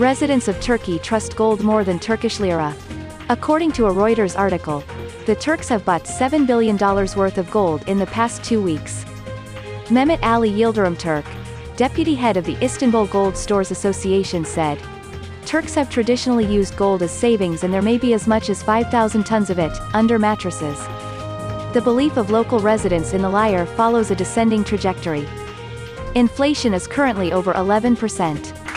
Residents of Turkey trust gold more than Turkish lira. According to a Reuters article, the Turks have bought $7 billion worth of gold in the past two weeks. Mehmet Ali Yildirimturk, deputy head of the Istanbul Gold Stores Association said, Turks have traditionally used gold as savings and there may be as much as 5,000 tons of it, under mattresses. The belief of local residents in the lira follows a descending trajectory. Inflation is currently over 11%.